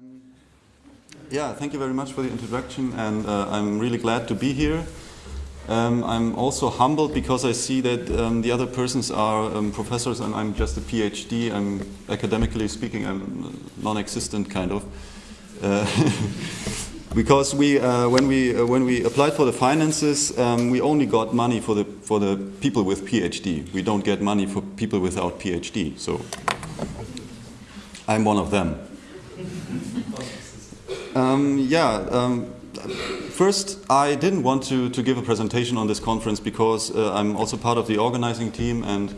Um, yeah, thank you very much for the introduction, and uh, I'm really glad to be here. Um, I'm also humbled because I see that um, the other persons are um, professors and I'm just a PhD. I'm academically speaking, I'm non-existent kind of. Uh, because we, uh, when we uh, when we applied for the finances, um, we only got money for the for the people with PhD. We don't get money for people without PhD. So I'm one of them. Um, yeah. Um, first, I didn't want to, to give a presentation on this conference because uh, I'm also part of the organizing team and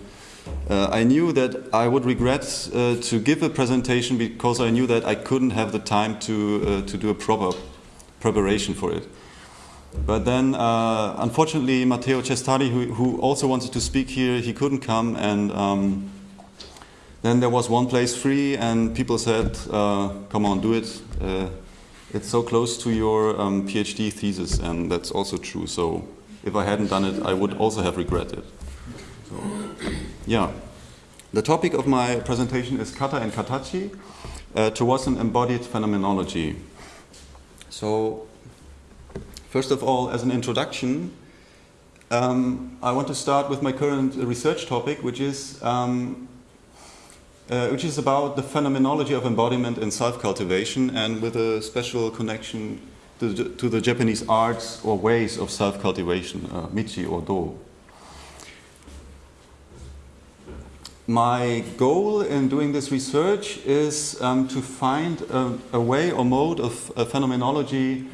uh, I knew that I would regret uh, to give a presentation because I knew that I couldn't have the time to, uh, to do a proper preparation for it. But then, uh, unfortunately, Matteo Cestari, who, who, also wanted to speak here, he couldn't come and um, then there was one place free and people said, uh, come on, do it it's so close to your um, PhD thesis, and that's also true. So if I hadn't done it, I would also have regretted. So, yeah. The topic of my presentation is kata and katachi uh, towards an embodied phenomenology. So, first of all, as an introduction, um, I want to start with my current research topic, which is um, uh, which is about the phenomenology of embodiment and self-cultivation and with a special connection to, to, the Japanese arts or ways of self-cultivation, uh, michi or do. My goal in doing this research is um, to find a, a, way or mode of phenomenology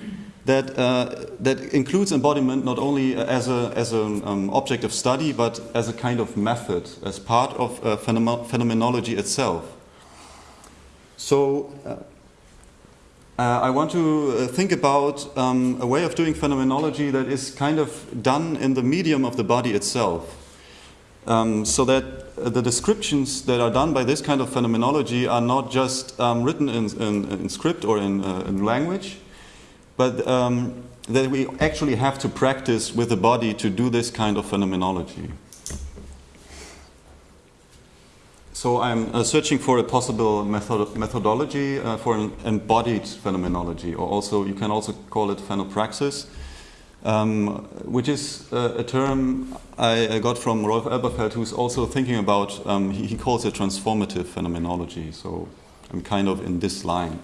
that, uh, that includes embodiment not only as an as an um, object of study, but as a kind of method, as part of uh, phenomenology itself. So uh, uh I want to uh, think about um, a way of doing phenomenology that is kind of done in the medium of the body itself. Um, so that the descriptions that are done by this kind of phenomenology are not just um, written in, in, in, script or in, uh, in language, but um, that we actually have to practice with the body to do this kind of phenomenology. So I'm uh, searching for a possible method methodology uh, for an embodied phenomenology, or also you can also call it phenopraxis, um, which is uh, a term I, got from Rolf Elberfeld, who's also thinking about, um, he, he calls it transformative phenomenology. So I'm kind of in this line.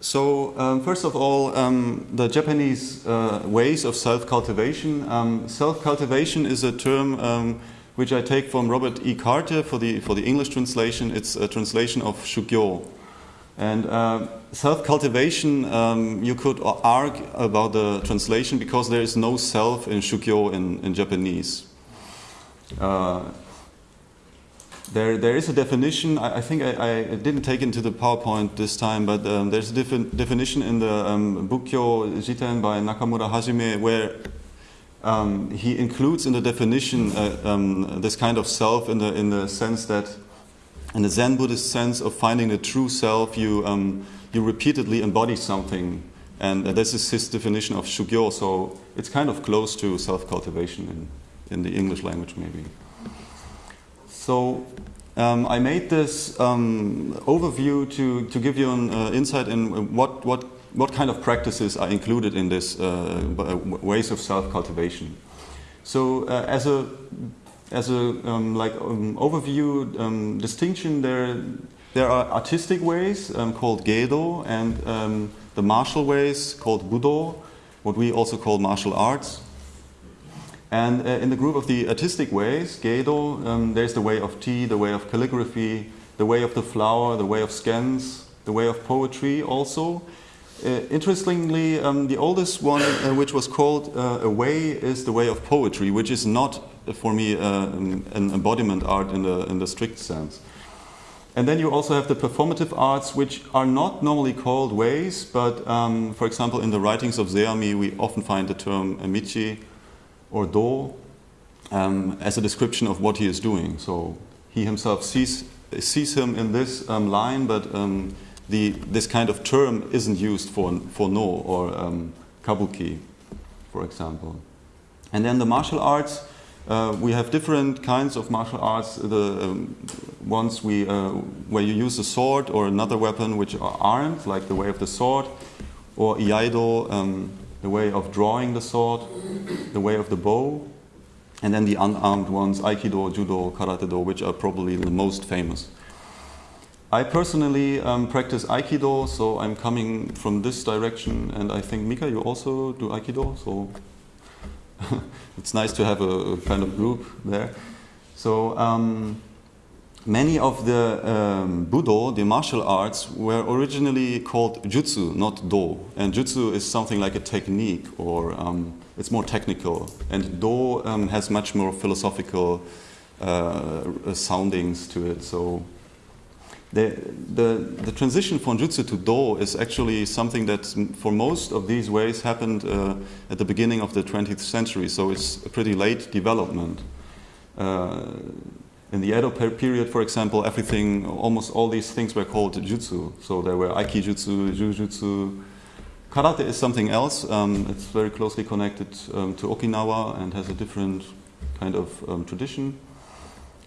So um, first of all, um, the Japanese uh, ways of self-cultivation. Um, self-cultivation is a term um, which I take from Robert E. Carter for the, for the English translation. It's a translation of Shugyo. And uh, self-cultivation, um, you could argue about the translation because there is no self in Shugyo in, in Japanese. Uh, there, there is a definition, I, I think I, I, didn't take into the PowerPoint this time, but um, there's a definition in the um, Bukkyo Jiten by Nakamura Hajime where um, he includes in the definition uh, um, this kind of self in the, in the sense that, in the Zen Buddhist sense of finding the true self, you, um, you repeatedly embody something. And uh, this is his definition of Shugyo, so it's kind of close to self-cultivation in, in the English language maybe. So um, I made this um, overview to, to give you an uh, insight in what, what, what kind of practices are included in this uh, ways of self-cultivation. So uh, as a, as a um, like, um, overview um, distinction, there, there are artistic ways um, called Geido and the martial ways called Budo, what we also call martial arts. And uh, in the group of the artistic ways, Geido, um, there's the way of tea, the way of calligraphy, the way of the flower, the way of scans, the way of poetry also. Uh, interestingly, um, the oldest one, uh, which was called uh, a way, is the way of poetry, which is not, uh, for me, uh, an embodiment art in the, in the strict sense. And then you also have the performative arts, which are not normally called ways, but um, for example, in the writings of Zeami, we often find the term emichi, or do um, as a description of what he is doing. So he himself sees, sees him in this um, line, but um, the, this kind of term isn't used for, for Noh or um, kabuki, for example. And then the martial arts, Uh, we have different kinds of martial arts. The um, ones we, uh, where you use a sword or another weapon which are armed, like the way of the sword, or iaido, um, the way of drawing the sword, the way of the bow, and then the unarmed ones, aikido, judo, karate do, which are probably the most famous. I personally um, practice aikido, so I'm coming from this direction, and I think Mika, you also do aikido, so it's nice to have a, a, kind of group there. So um, many of the um, Budo, the martial arts, were originally called jutsu, not do. And jutsu is something like a technique, or um, it's more technical. And do um, has much more philosophical uh, soundings to it. So the, the, the, transition from jutsu to do is actually something that for most of these ways happened uh, at the beginning of the 20th century, so it's a pretty late development. Uh, in the Edo period, for example, everything, almost all these things were called jutsu. So there were aikijutsu, jujutsu. Karate is something else. Um, it's very closely connected um, to Okinawa and has a different kind of um, tradition.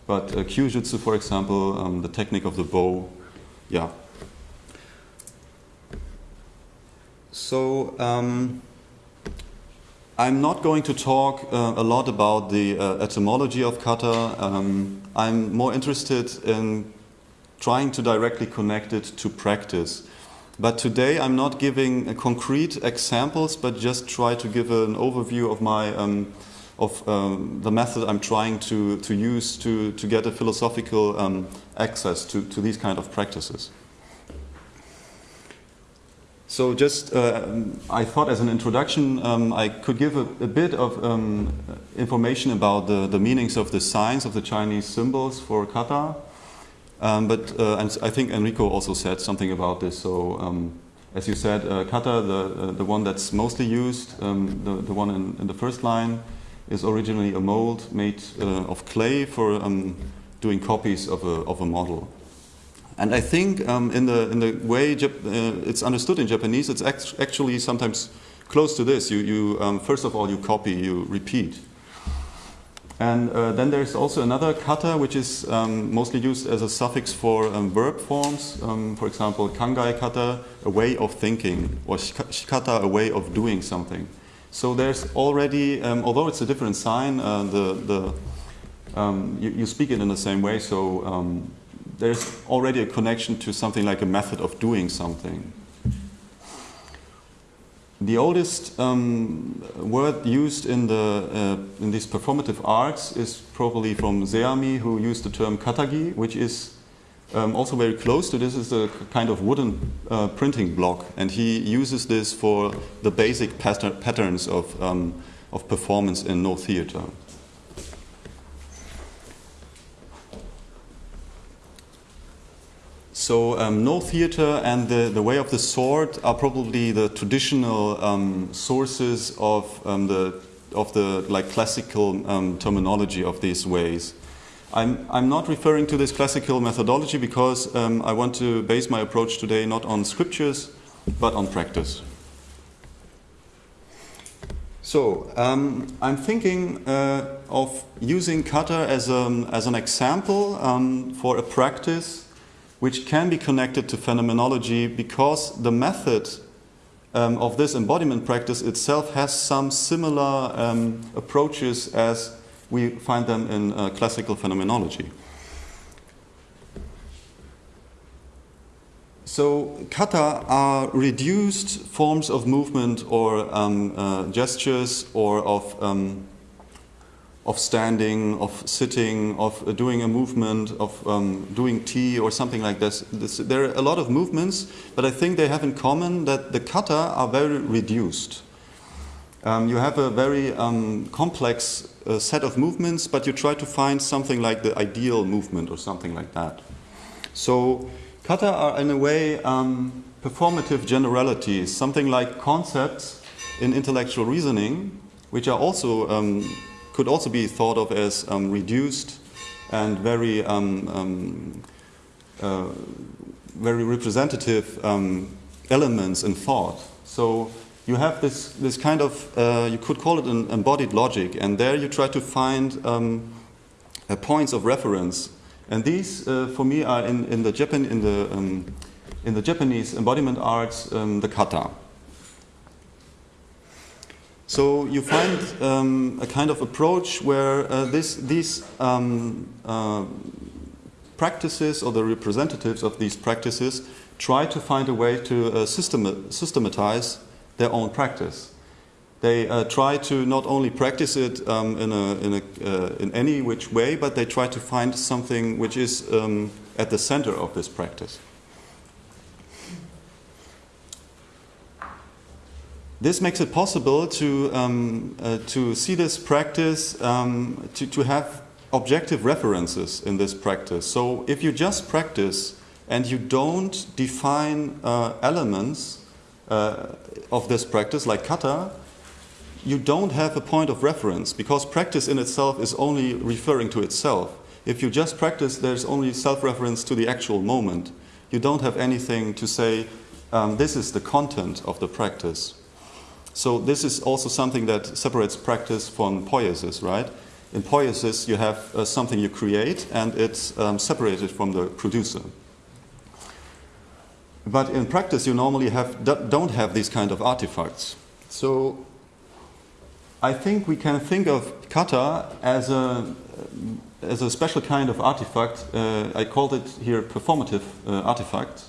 But uh, Kyujutsu, for example, um, the technique of the bow, yeah. So um, I'm not going to talk uh, a lot about the uh, etymology of kata. Um, I'm more interested in trying to directly connect it to practice. But today I'm not giving uh, concrete examples, but just try to give an overview of my um, of um, the method I'm trying to, to use to, to get a philosophical um, access to, to these kind of practices. So just, uh, I thought as an introduction, um, I could give a, a bit of um, information about the, the meanings of the signs of the Chinese symbols for kata. Um, but uh, and I think Enrico also said something about this. So um, as you said, uh, kata, the, uh, the one that's mostly used, um, the, the one in, in the first line, is originally a mold made uh, of clay for doing copies of a, of a model. And I think um, in, the, in the way Jap uh, it's understood in Japanese, it's act actually sometimes close to this. You, you um, first of all, you copy, you repeat. And uh, then there's also another kata, which is um, mostly used as a suffix for um, verb forms. Um, for example, kangai kata, a way of thinking, or shikata, a way of doing something. So there's already, um, although it's a different sign, uh, the, the, you, you, speak it in the same way, so there's already a connection to something like a method of doing something. The oldest um, word used in, the, uh, in these performative arts is probably from Zeami, who used the term katagi, which is um, also very close to this is a kind of wooden uh, printing block, and he uses this for the basic patter patterns of, um, of performance in Noh theater. So um, Noh theater and the, the way of the sword are probably the traditional um, sources of um, the of the like classical um, terminology of these ways. I'm, I'm not referring to this classical methodology because um, I want to base my approach today not on scriptures, but on practice. So, um, I'm thinking uh, of using kata as, a, as an example for a practice which can be connected to phenomenology because the method um, of this embodiment practice itself has some similar um, approaches as we find them in uh, classical phenomenology. So kata are reduced forms of movement or um, uh, gestures or of, um, of standing, of sitting, of uh, doing a movement, of um, doing tea or something like this. this. There are a lot of movements, but I think they have in common that the kata are very reduced. Um, you have a very um, complex uh, set of movements, but you try to find something like the ideal movement or something like that. So kata are in a way um, performative generalities, something like concepts in intellectual reasoning, which are also um, could also be thought of as um, reduced and very um, uh, very representative elements in thought. So you have this, this kind of, uh, you could call it an embodied logic, and there you try to find um, uh, points of reference. And these, uh, for me, are in, in, the, Japan, in, the, um, in the Japanese embodiment arts, um, the kata. So you find um, a kind of approach where uh, this, these um, uh, practices or the representatives of these practices try to find a way to uh, system systematize their own practice. They uh, try to not only practice it um, in, a, in, a, uh, in, any which way, but they try to find something which is um, at the center of this practice. This makes it possible to, um, uh, to see this practice, um, to, to have objective references in this practice. So if you just practice and you don't define uh, elements uh, of this practice, like kata, you don't have a point of reference because practice in itself is only referring to itself. If you just practice, there's only self-reference to the actual moment. You don't have anything to say, um, this is the content of the practice. So this is also something that separates practice from poiesis, right? In poiesis, you have uh, something you create and it's um, separated from the producer. But in practice, you normally have, don't have these kind of artifacts. So I think we can think of kata as a, as a special kind of artifact. Uh, I called it here performative uh, artifact.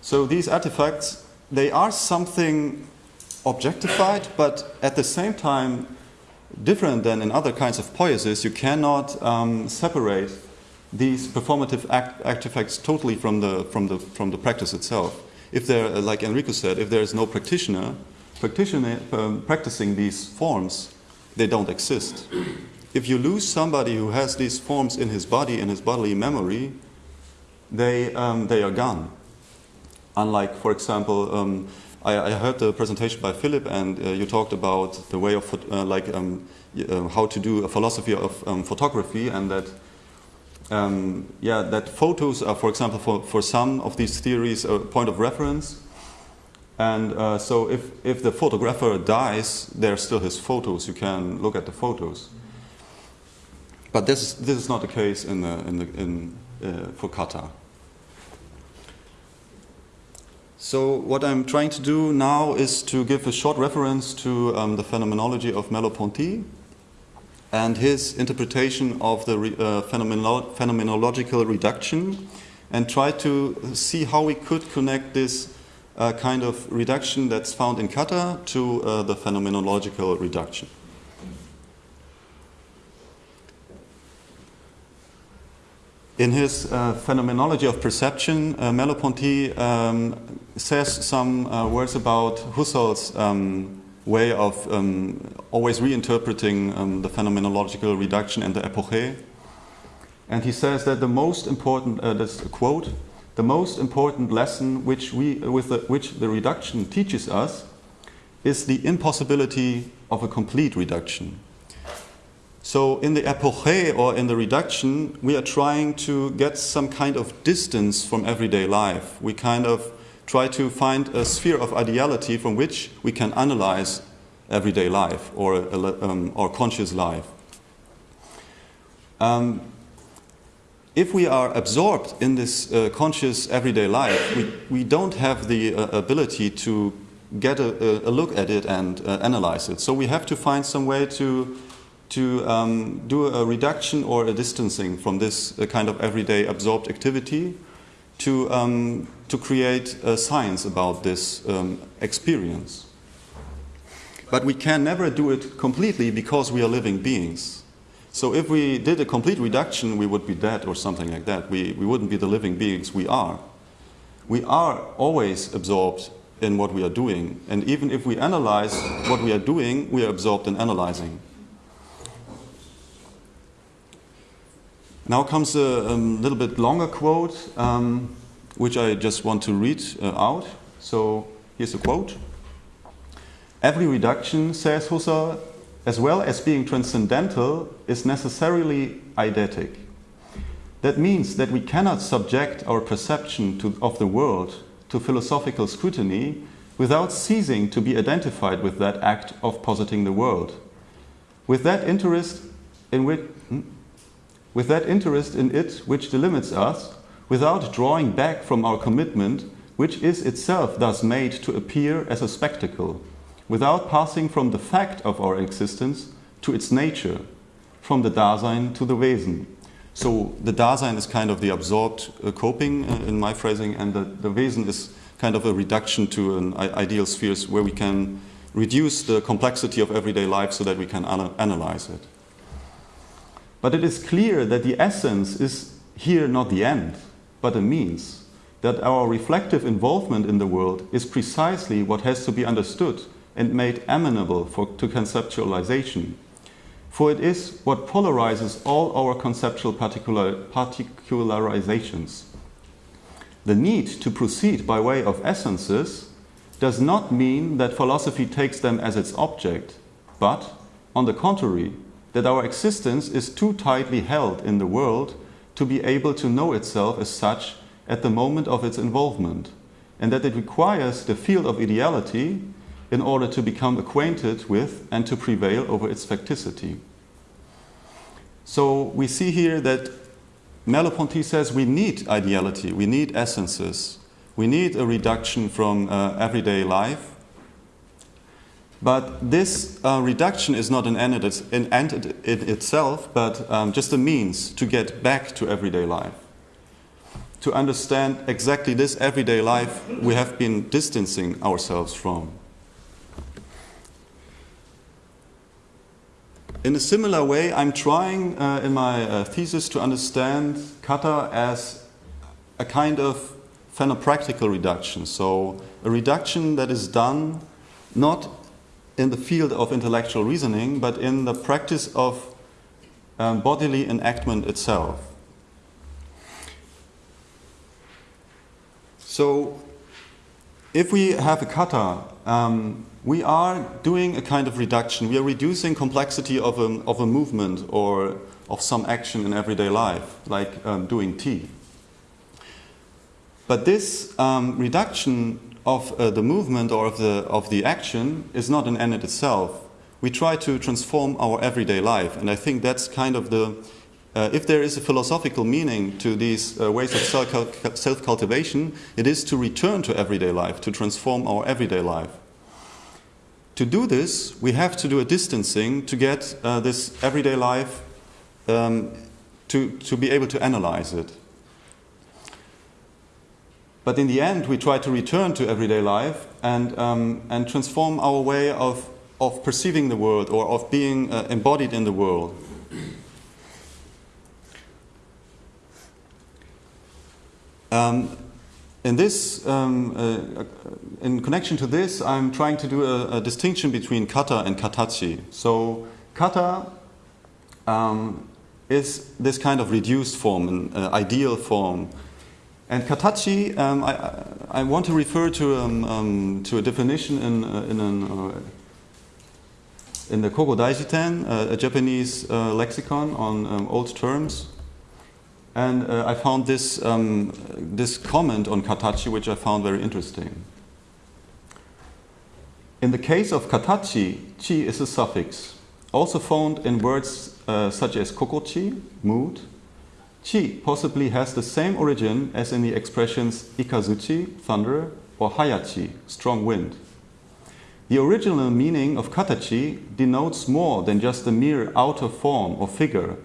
So these artifacts, they are something objectified, but at the same time, different than in other kinds of poiesis, you cannot um, separate these performative act artifacts totally from the, from, the, from the practice itself. If there, like Enrico said, if there is no practitioner, practitioner um, practicing these forms, they don't exist. If you lose somebody who has these forms in his body, in his bodily memory, they, um, they are gone. Unlike, for example, um, I, I, heard the presentation by Philip, and uh, you talked about the way of uh, like um, uh, how to do a philosophy of um, photography, and that um, yeah, that photos are, for example, for, for some of these theories, a point of reference. And uh, so if, if the photographer dies, there are still his photos. You can look at the photos. But this is, this is not the case in the, in the, in, uh, for kata. So what I'm trying to do now is to give a short reference to um, the phenomenology of Merleau-Ponty and his interpretation of the uh, phenomenolo phenomenological reduction and try to see how we could connect this uh, kind of reduction that's found in kata to uh, the phenomenological reduction. In his uh, Phenomenology of Perception, uh, Merleau-Ponty um, says some uh, words about Husserl's um, way of um, always reinterpreting um, the phenomenological reduction and the epoche. And he says that the most important, uh, quote, the most important lesson which, we, with the, which the reduction teaches us is the impossibility of a complete reduction. So in the epoche or in the reduction, we are trying to get some kind of distance from everyday life. We kind of try to find a sphere of ideality from which we can analyze everyday life or, um, or conscious life. Um, if we are absorbed in this uh, conscious everyday life, we, we don't have the uh, ability to get a, a, look at it and uh, analyze it. So we have to find some way to, to um, do a reduction or a distancing from this uh, kind of everyday absorbed activity to, um, to create a science about this um, experience. But we can never do it completely because we are living beings. So if we did a complete reduction, we would be dead or something like that. We, we wouldn't be the living beings we are. We are always absorbed in what we are doing. And even if we analyze what we are doing, we are absorbed in analyzing. Now comes a, a little bit longer quote, um, which I just want to read uh, out. So here's a quote. Every reduction, says Husserl, as well as being transcendental, is necessarily eidetic. That means that we cannot subject our perception to, of the world to philosophical scrutiny without ceasing to be identified with that act of positing the world. With that interest in which? With that interest in it which delimits us, without drawing back from our commitment, which is itself thus made to appear as a spectacle, without passing from the fact of our existence to its nature, from the Dasein to the Wesen. So the Dasein is kind of the absorbed uh, coping uh, in my phrasing, and the, the Wesen is kind of a reduction to an ideal spheres where we can reduce the complexity of everyday life so that we can ana analyze it. But it is clear that the essence is here not the end, but a means, that our reflective involvement in the world is precisely what has to be understood and made amenable for, to conceptualization. For it is what polarizes all our conceptual particular, particularizations. The need to proceed by way of essences does not mean that philosophy takes them as its object, but, on the contrary, that our existence is too tightly held in the world to be able to know itself as such at the moment of its involvement, and that it requires the field of ideality in order to become acquainted with and to prevail over its facticity. So we see here that Merleau-Ponty says we need ideality, we need essences, we need a reduction from uh, everyday life. But this uh, reduction is not an end, in, end in itself, but um, just a means to get back to everyday life. To understand exactly this everyday life we have been distancing ourselves from. In a similar way, I'm trying uh, in my uh, thesis to understand kata as a kind of phenopractical reduction. So a reduction that is done not in the field of intellectual reasoning, but in the practice of um, bodily enactment itself. So if we have a kata, um, we are doing a kind of reduction. We are reducing complexity of a, of a movement or of some action in everyday life, like um, doing tea. But this um, reduction of uh, the movement or of the, of the action is not an end in itself. We try to transform our everyday life, and I think that's kind of the, uh, if there is a philosophical meaning to these uh, ways of self-cultivation, it is to return to everyday life, to transform our everyday life. To do this, we have to do a distancing to get uh, this everyday life um, to, to be able to analyze it. But in the end, we try to return to everyday life and, um, and transform our way of, of perceiving the world or of being uh, embodied in the world. Um, in this, um, uh, in connection to this, I'm trying to do a, a distinction between kata and katachi. So kata um, is this kind of reduced form, an uh, ideal form. And katachi, um, I, I, want to refer to, um, um, to a definition in, uh, in, an, uh, in the Kogo Daijiten, uh, a Japanese uh, lexicon on um, old terms. And uh, I found this, um, this comment on katachi, which I found very interesting. In the case of katachi, chi is a suffix, also found in words uh, such as kokochi, mood. Chi possibly has the same origin as in the expressions ikazuchi, thunder, or hayachi, strong wind. The original meaning of katachi denotes more than just a mere outer form or figure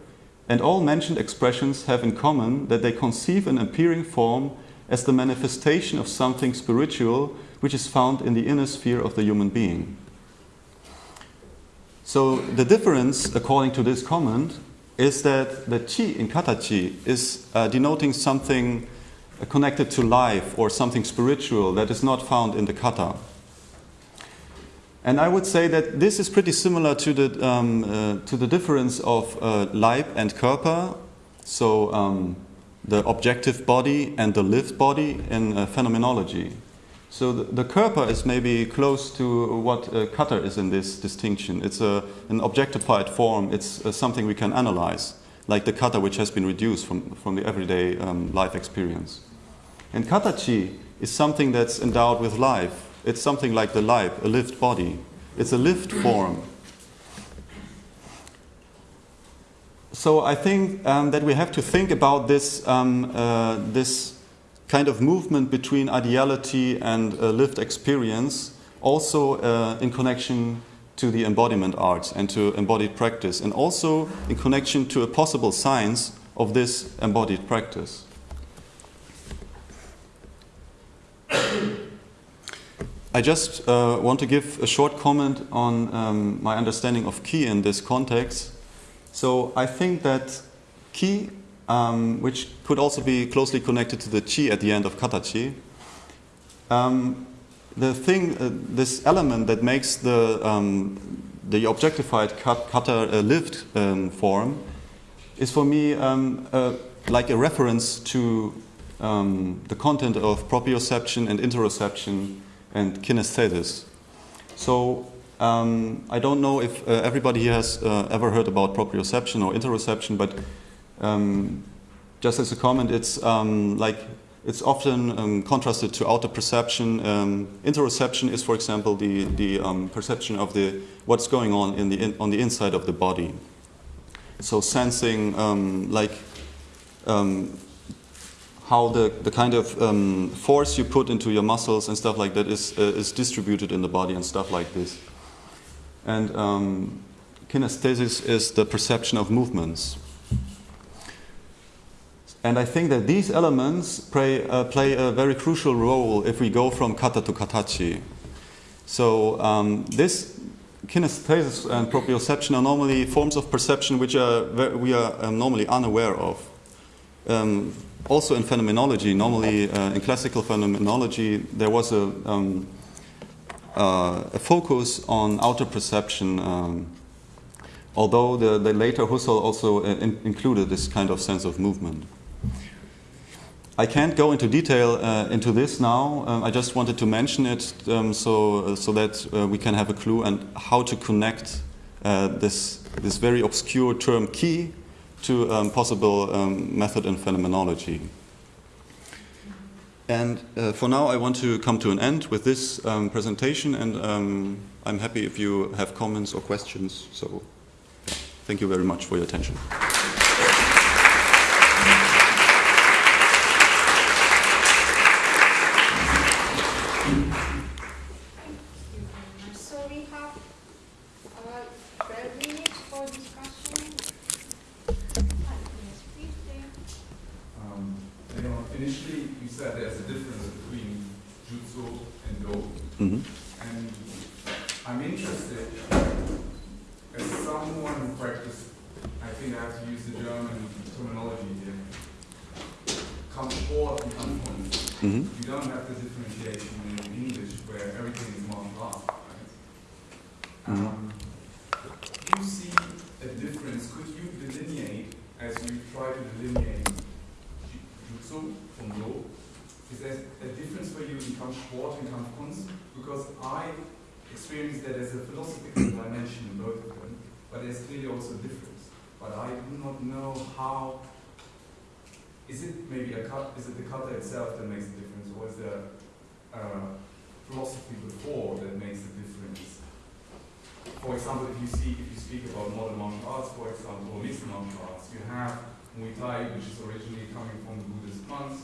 and all mentioned expressions have in common that they conceive an appearing form as the manifestation of something spiritual which is found in the inner sphere of the human being. So the difference, according to this comment, is that the chi in katachi is uh, denoting something connected to life or something spiritual that is not found in the kata. And I would say that this is pretty similar to the, um, uh, to the difference of uh, Leib and Körper, so um, the objective body and the lived body in uh, phenomenology. So the, the Körper is maybe close to what uh, kata is in this distinction. It's a, an objectified form, it's uh, something we can analyze, like the kata which has been reduced from, from the everyday um, life experience. And katachi is something that's endowed with life, It's something like the Leib, a lived body. It's a lived form. So I think um, that we have to think about this, um, uh, this kind of movement between ideality and uh, lived experience, also uh, in connection to the embodiment arts and to embodied practice, and also in connection to a possible science of this embodied practice. I just uh, want to give a short comment on um, my understanding of ki in this context. So I think that ki, um, which could also be closely connected to the chi at the end of katachi, um, the thing, uh, this element that makes the, um, the objectified kata a lived um, form is for me um, uh, like a reference to the content of proprioception and interoception and kinesthesis. So um, I don't know if uh, everybody here has uh, ever heard about proprioception or interoception, but um, just as a comment, it's um, like it's often um, contrasted to outer perception. Um, interoception is, for example, the the um, perception of the what's going on in the in, on the inside of the body. So sensing like how the, the kind of um, force you put into your muscles and stuff like that is, uh, is distributed in the body and stuff like this. And um, kinesthesis is the perception of movements. And I think that these elements play, uh, play a very crucial role if we go from kata to katachi. So um, this kinesthesis and proprioception are normally forms of perception which are we are um, normally unaware of. Um, also in phenomenology, normally uh, in classical phenomenology, there was a, um, uh, a focus on outer perception, um, although the, the, later Husserl also uh, in included this kind of sense of movement. I can't go into detail uh, into this now. Um, I just wanted to mention it um, so, uh, so that uh, we can have a clue and how to connect this, this very obscure term ki to um, possible um, method and phenomenology. And uh, for now, I want to come to an end with this um, presentation, and um, I'm happy if you have comments or questions. So, thank you very much for your attention. Mm -hmm. And I'm interested, as someone who practices, I think I have to use the German terminology here, Come forth and come Mm -hmm. You don't have the differentiation in English where everything is marked up. Right? Mm -hmm. um, you see a difference? Could you delineate, as you try to delineate, And because I experience that as a philosophical dimension in both of them, but there's clearly also a difference. But I do not know how, is it maybe a cut, is it the kata itself that makes the difference or is there philosophy before that makes the difference? For example, if you see, if you speak about modern martial arts, for example, or mixed martial arts, you have Muay Thai, which is originally coming from the Buddhist monks,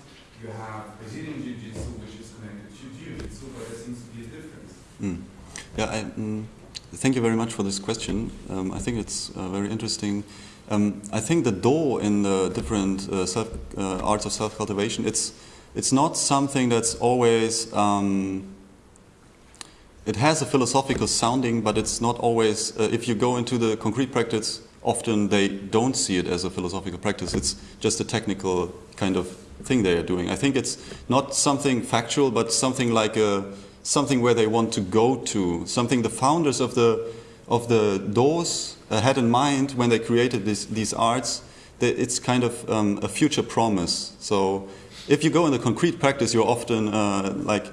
thank you very much for this question. Um, I think it's uh, very interesting. Um, I think the Do in the different uh, self, uh, arts of self-cultivation, it's, it's not something that's always, um, it has a philosophical sounding, but it's not always, uh, if you go into the concrete practice, often they don't see it as a philosophical practice. It's just a technical kind of thing they are doing. I think it's not something factual, but something like a something where they want to go to, something the founders of the, of the doors had in mind when they created this, these arts, it's kind of um, a future promise. So if you go in the concrete practice, you're often uh, like,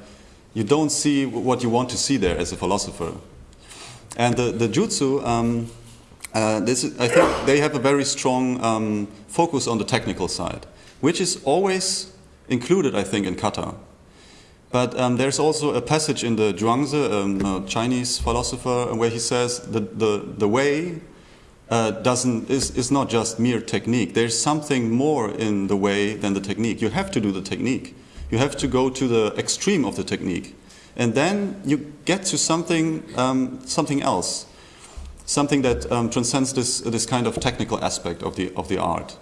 you don't see what you want to see there as a philosopher. And the, the jutsu, um, uh, I think they have a very strong um, focus on the technical side, which is always included, I think, in kata. But um, there's also a passage in the Zhuangzi, um, a Chinese philosopher, where he says the, the, the way uh, doesn't, is, is not just mere technique. There's something more in the way than the technique. You have to do the technique. You have to go to the extreme of the technique. And then you get to something, um, something else, something that um, transcends this, this kind of technical aspect of the, of the art.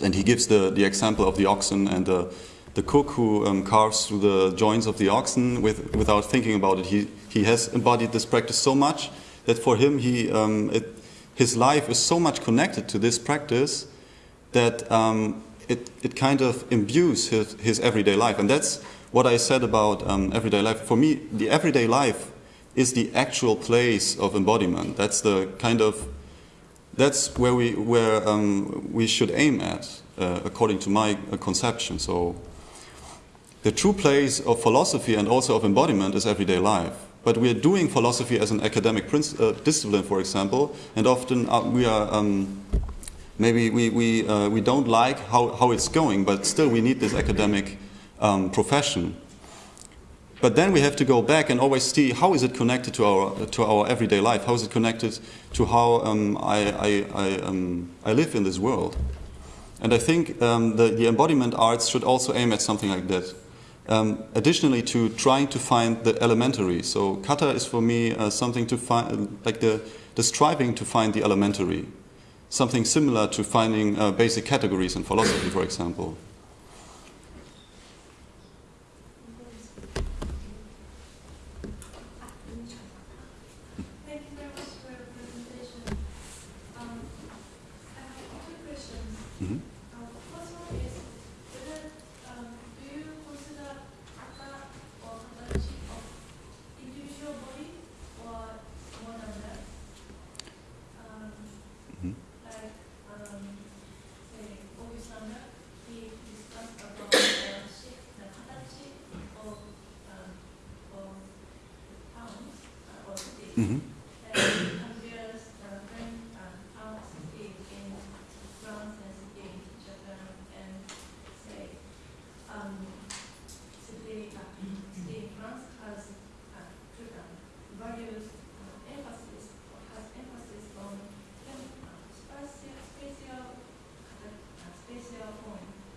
And he gives the, the example of the oxen and the, the cook who um, carves through the joints of the oxen with, without thinking about it. He, he has embodied this practice so much that for him, he, um, it, his life is so much connected to this practice that um, it, it kind of imbues his, his everyday life. And that's what I said about um, everyday life. For me, the everyday life is the actual place of embodiment. That's the kind of, that's where we, where, um, we should aim at, uh, according to my uh, conception. So the true place of philosophy and also of embodiment is everyday life. But we are doing philosophy as an academic uh, discipline, for example, and often uh, we are um, maybe we, we, uh, we don't like how, how it's going, but still we need this academic um, profession. But then we have to go back and always see how is it connected to our, to our everyday life? How is it connected to how um, I, I, I, um, I live in this world? And I think um, the, the embodiment arts should also aim at something like that. Um, additionally to trying to find the elementary. So kata is for me uh, something to find, like the, the striving to find the elementary. Something similar to finding uh, basic categories in philosophy, for example.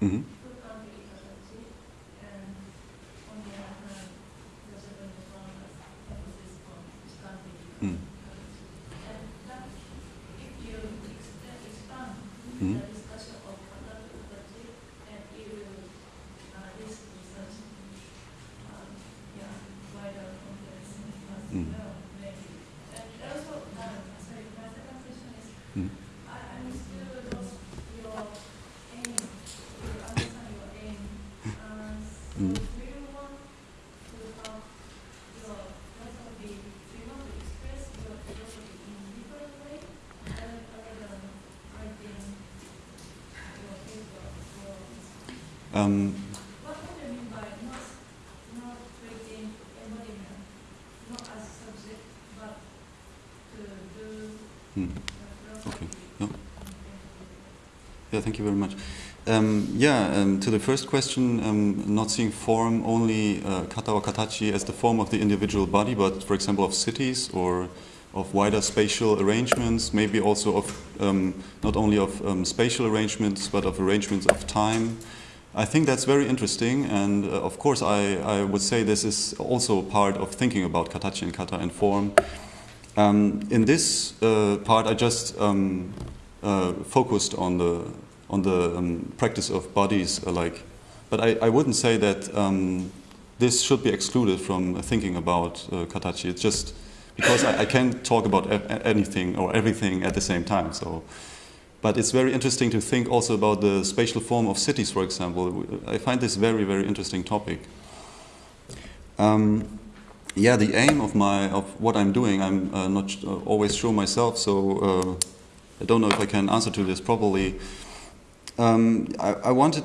Mm-hmm. Um, hmm. Okay. Yeah. yeah, thank you very much. Um, yeah, um, to the first question, um, not seeing form only uh, kata or katachi as the form of the individual body, but for example of cities or of wider spatial arrangements, maybe also of um, not only of um, spatial arrangements, but of arrangements of time, I think that's very interesting, and uh, of course, I, I, would say this is also part of thinking about katachi and kata and form. Um, in this uh, part, I just um, uh, focused on the on the um, practice of bodies alike, but I, I wouldn't say that um, this should be excluded from thinking about uh, katachi. It's just because I, I can't talk about anything or everything at the same time. So. But it's very interesting to think also about the spatial form of cities, for example. I find this very, very interesting topic. Um, yeah, the aim of my of what I'm doing, I'm uh, not uh, always sure myself, so uh, I don't know if I can answer to this properly. Um, I, I, wanted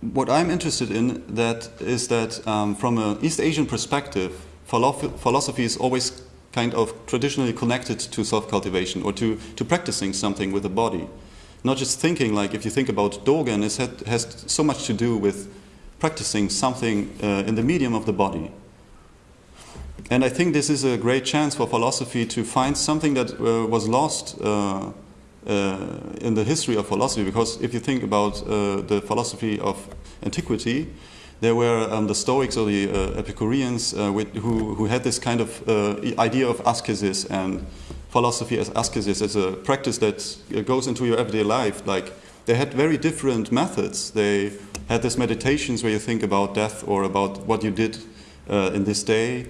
what I'm interested in that is that um, from an East Asian perspective, philosophy is always kind of traditionally connected to self-cultivation or to, to practicing something with the body. Not just thinking, like if you think about Dogen, it has so much to do with practicing something uh, in the medium of the body. And I think this is a great chance for philosophy to find something that uh, was lost uh, uh, in the history of philosophy. Because if you think about uh, the philosophy of antiquity, there were um, the Stoics or the uh, Epicureans with, who, who had this kind of idea of ascesis and philosophy as ascesis as a practice that goes into your everyday life. Like they had very different methods. They had these meditations where you think about death or about what you did in this day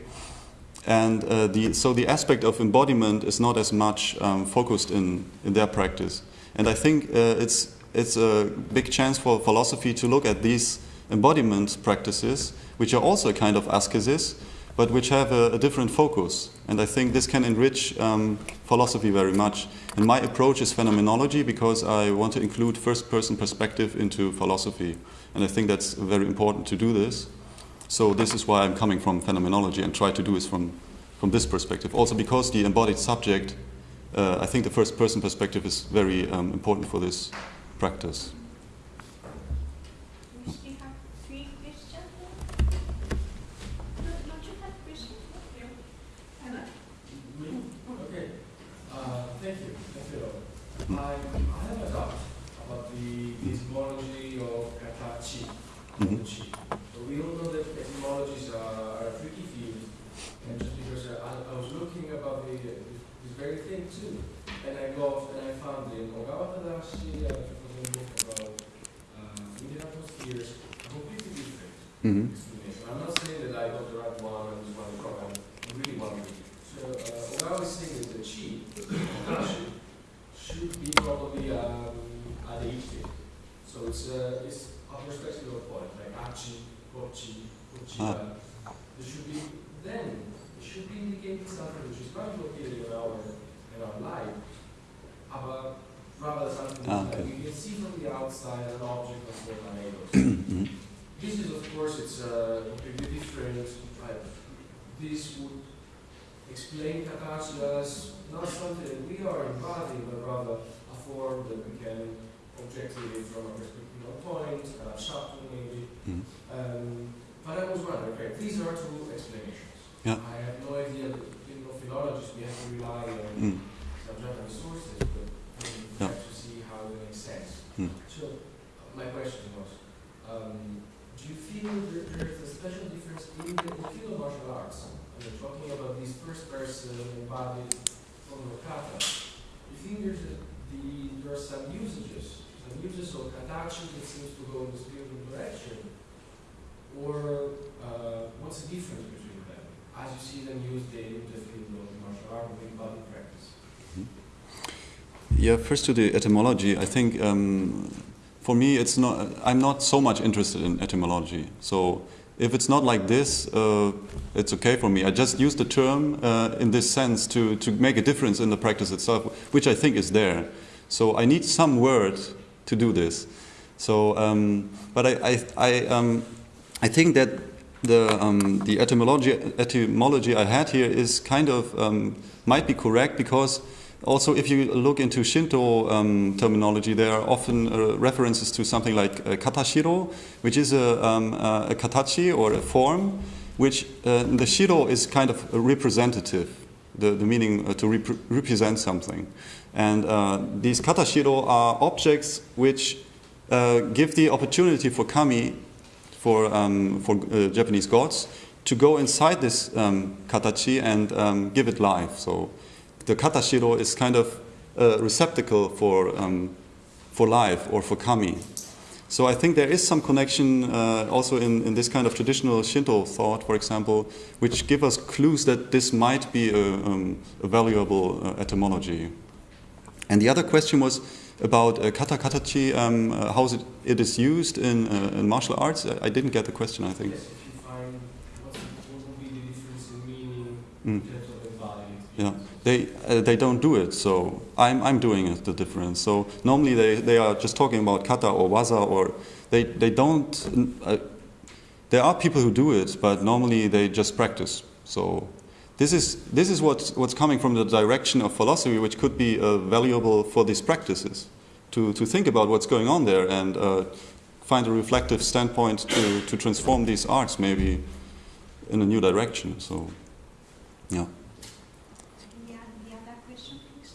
and uh, the, so the aspect of embodiment is not as much um, focused in, in their practice. And I think uh, it's, it's a big chance for philosophy to look at these embodiment practices, which are also a kind of ascesis, but which have a, a different focus. And I think this can enrich um, philosophy very much. And my approach is phenomenology because I want to include first person perspective into philosophy. And I think that's very important to do this. So this is why I'm coming from phenomenology and try to do this from, from this perspective. Also because the embodied subject, uh, I think the first person perspective is very um, important for this practice. We still have three questions. Don't don't you have questions? No? Anna? Okay. Uh, thank you. Thank you. I, I have a doubt about the epistemology of katachi, Mhm. chi. So we all know that etymologies are, are a tricky field, and just because I, I was looking about the, this very thing too, and I got and I found in Ogawa Tadashi, uh, which was a book about uh, Indian atmospheres, a completely different Mhm. explanation. I'm not saying that I got the right one and this one is wrong. I'm really wondering. So uh, what I was saying is that chi, katachi, should be probably um, adjective. So it's uh, it's a perspective of point, like achi, kochi, kochiba. There should be then it should be indicating something which is quite located in our in our life, about rather something Ah, that okay. can see from the outside an object of certain neighbors. Mhm. This is, of course, it's a completely different. Right? This would explain katachi as not something that we are embodying, but rather a form that we can objectively from a perspective of point, an abstraction maybe. Mhm. Um, but I was wondering, okay, these are two explanations. Yeah. I have no idea, in philologists, we have to rely on Mm. some Japanese sources, but we Yeah. have to see how it makes sense. Mm. So, my question was, um, do you feel that there's a special difference in the field of martial arts? I mean, talking about this first person embodied from the kata, do you think there's a, the, there are some usages, uses of katachi that seems to go in the spiritual direction? Or uh, what's the difference between them as you see them used in the field of martial art and embodied practice? Yeah, first to the etymology, I think um, for me it's not. I'm not so much interested in etymology. So if it's not like this, uh, it's okay for me. I just use the term uh, in this sense to to make a difference in the practice itself, which I think is there. So I need some word to do this. So, um, but I I I, um, I think that the um, the etymology etymology I had here is kind of um, might be correct because also if you look into Shinto um, terminology, there are often uh, references to something like uh, katashiro, which is a, uh, a katachi or a form, which uh, the shiro is kind of representative, the, the meaning uh, to rep- represent something. And uh, these katashiro are objects which uh, give the opportunity for kami, for, um, for uh, Japanese gods, to go inside this um, katachi and um, give it life. So the katashiro is kind of a receptacle for, um, for life or for kami. So I think there is some connection uh, also in, in this kind of traditional Shinto thought, for example, which give us clues that this might be a, um, a valuable uh, etymology. And the other question was about uh, kata katachi, um, uh, how is it, it is used in, uh, in martial arts. I didn't get the question, I think. Yes, find what would be the difference in meaning Mm. in terms of embodied. Yeah, they uh, they don't do it. So I'm I'm doing it. The difference. So normally they, they are just talking about kata or waza or they they don't. Uh, there are people who do it, but normally they just practice. So this is this is what's what's coming from the direction of philosophy, which could be uh, valuable for these practices, to to think about what's going on there and uh, find a reflective standpoint to, to transform these arts maybe in a new direction. So, yeah. The, oth- the other question, please.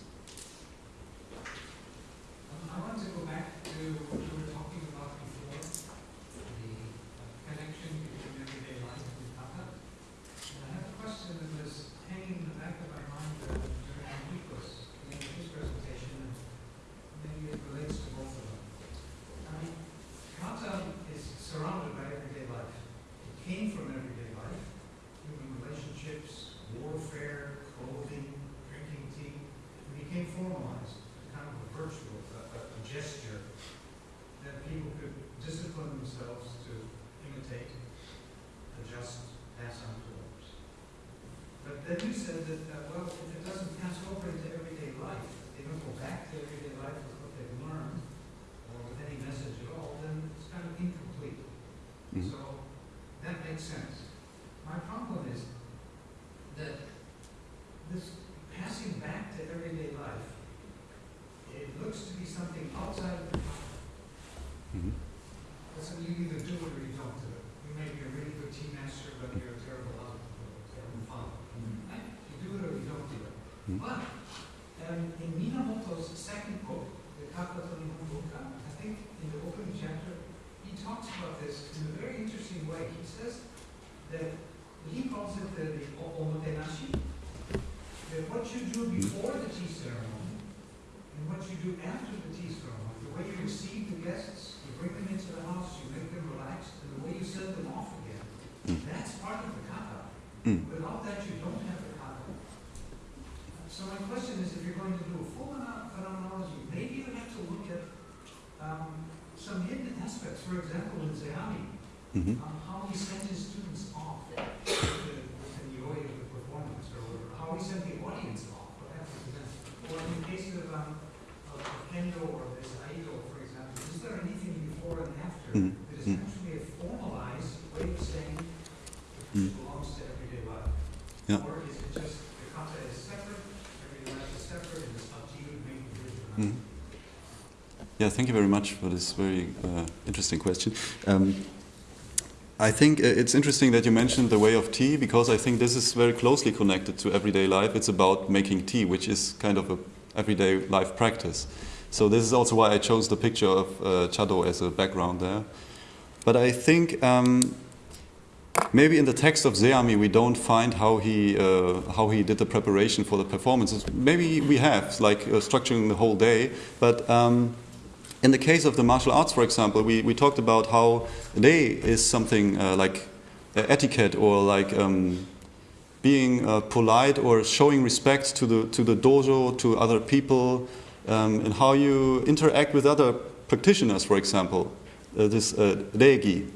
Um, I want to go back to what you were talking about before, the uh, connection between everyday life and kata. And I have a question that was hanging in the back of my mind uh, during Enrico's, the end of his presentation, and maybe it relates to both of them. I mean, Kata is surrounded by everyday life. It came from everyday life, human relationships, warfare, clothing, drinking tea. It became formalized, kind of a virtual, a, a, a gesture that people could discipline themselves to imitate, adjust, pass on to others. But then you said that, uh, well, if it doesn't pass over into everyday life, they don't go back to everyday life with what they've learned, or with any message at all, then it's kind of incomplete. Mhm. So that makes sense. My problem is that this passing back to everyday life, it looks to be something outside of the Mhm. Listen, you either do it or you don't do it. You may be a really good team master, but you're a terrible husband, or a terrible father. Right? You do it or you don't do it. Mhm. But um, in Minamoto's second book, the Kata to Nihon Bunka, I think in the opening chapter, he talks about this in a very interesting way. He says that he calls it the, the o- omotenashi, that what you do before the tea ceremony and what you do after the tea ceremony, the way you receive the guests, you bring them into the house, you make them relaxed, and the way you send them off again, Mm. that's part of the kata. Mm. Without that, you don't have the kata. So my question is, if you're going to do a full pheno- phenomenology, maybe you have to look at um, some hidden aspects. For example, in Zeami, Mhm. um, how he sent his students off with the, with the yoin of the performance, or how he sent the audience off, what happened to them. Or in the case of, um, of of Kendo or this Iaido, for example, is there anything before and after Mhm. that is Mm. actually a formalized way of saying Mm. it belongs to everyday life? Yeah. Or is it just the kata is separate, everyday life is separate, and it's up to you to make the bridge or not? Mhm. Yeah, thank you very much for this very uh, interesting question. Um, I think uh, it's interesting that you mentioned the way of tea because I think this is very closely connected to everyday life. It's about making tea, which is kind of a everyday life practice. So this is also why I chose the picture of uh, Chado as a background there. But I think um, maybe in the text of Zeami we don't find how he uh, how he did the preparation for the performances. Maybe we have like uh, structuring the whole day, but. Um, in the case of the martial arts, for example, we, we talked about how they is something uh, like uh, etiquette or like um, being uh, polite or showing respect to the to the dojo, to other people, um, and how you interact with other practitioners, for example. Uh, this uh, reigi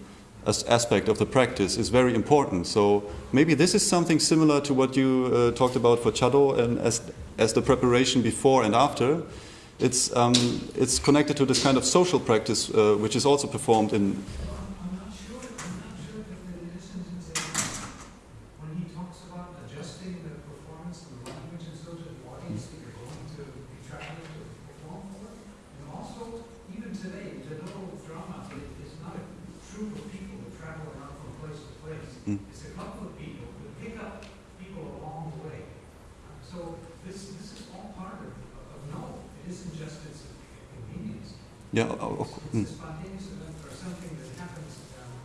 as aspect of the practice is very important. So maybe this is something similar to what you uh, talked about for Chado and as as the preparation before and after. It's um, it's connected to this kind of social practice, uh, which is also performed in. I'm, I'm not sure, I'm not sure that the listens in Zeami, when he talks about adjusting the performance and the language and so to the audience that you're going to be traveling to perform for. And also, even today, the little drama i- is not a troop of people that travel around from place to place. Mm. It's a couple of people who pick up people along the way. Uh, So this, this is all part of, of no, it isn't just its convenience. Yeah, of, of, It's mm. a spontaneous event or something that happens um,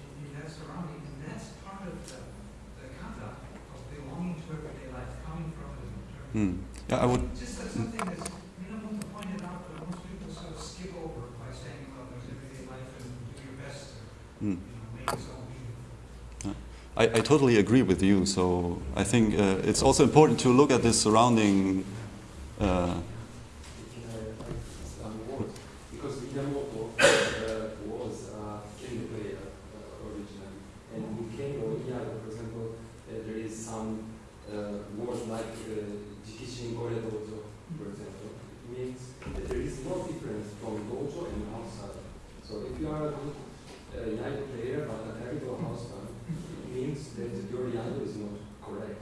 in, in that surrounding, and that's part of the, the kata of belonging to everyday life, coming from it and returning. Mm. yeah, I would. Just that something that's, Minamoto pointed out, but most people sort of skip over by saying, well, there's everyday life and do your best to, Mm. you know, make it so meaningful. I, I totally agree with you. So I think uh, it's also important to look at this surrounding. Uh, some words because Minamoto uh, was a kendo player uh, originally, and in kendo, yeah, for example, uh, there is some uh, words like uh, jikishin kore dojo, for example. It means that there is no difference from dojo and outside. So if you are a good uh, iaido player but a terrible houseman, it means that your iaido is not correct.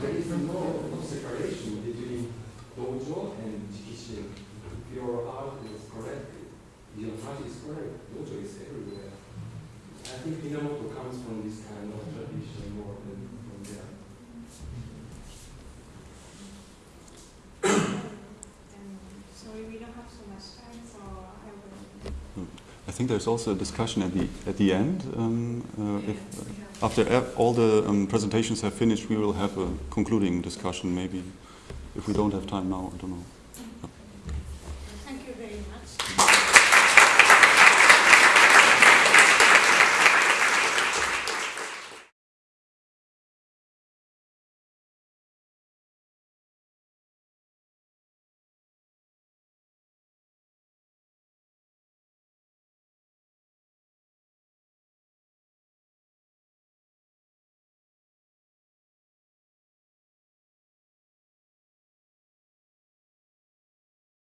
there is no, no separation between dojo and jikishin. If your art is correct, Yamaha is correct. Dojo is everywhere. I think Minamoto comes from this kind of tradition more than from there. Um, sorry, we don't have so much time, so I will. I think there's also a discussion at the at the end. Um, uh, if, after all the um, presentations have finished, we will have a concluding discussion. Maybe if we don't have time now, I don't know.